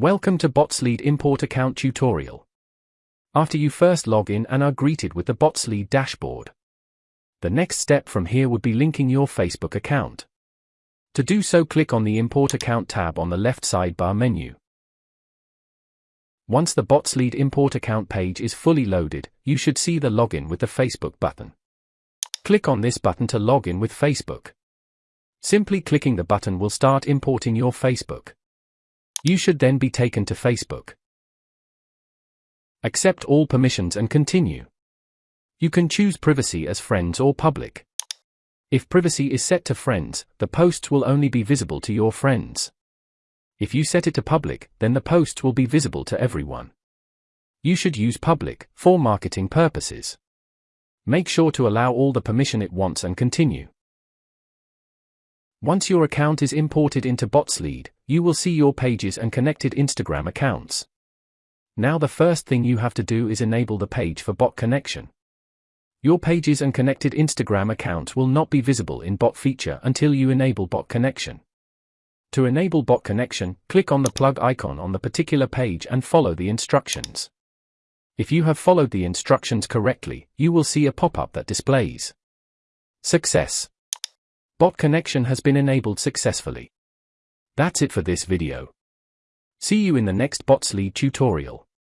Welcome to BotsLead Import Account tutorial. After you first log in and are greeted with the BotsLead dashboard. The next step from here would be linking your Facebook account. To do so click on the Import Account tab on the left sidebar menu. Once the BotsLead Import Account page is fully loaded, you should see the Login with the Facebook button. Click on this button to log in with Facebook. Simply clicking the button will start importing your Facebook. You should then be taken to Facebook. Accept all permissions and continue. You can choose privacy as friends or public. If privacy is set to friends, the posts will only be visible to your friends. If you set it to public, then the posts will be visible to everyone. You should use public for marketing purposes. Make sure to allow all the permission it wants and continue. Once your account is imported into BotsLead, you will see your pages and connected Instagram accounts. Now the first thing you have to do is enable the page for bot connection. Your pages and connected Instagram accounts will not be visible in bot feature until you enable bot connection. To enable bot connection, click on the plug icon on the particular page and follow the instructions. If you have followed the instructions correctly, you will see a pop-up that displays Success. Bot connection has been enabled successfully. That's it for this video. See you in the next BotsLead tutorial.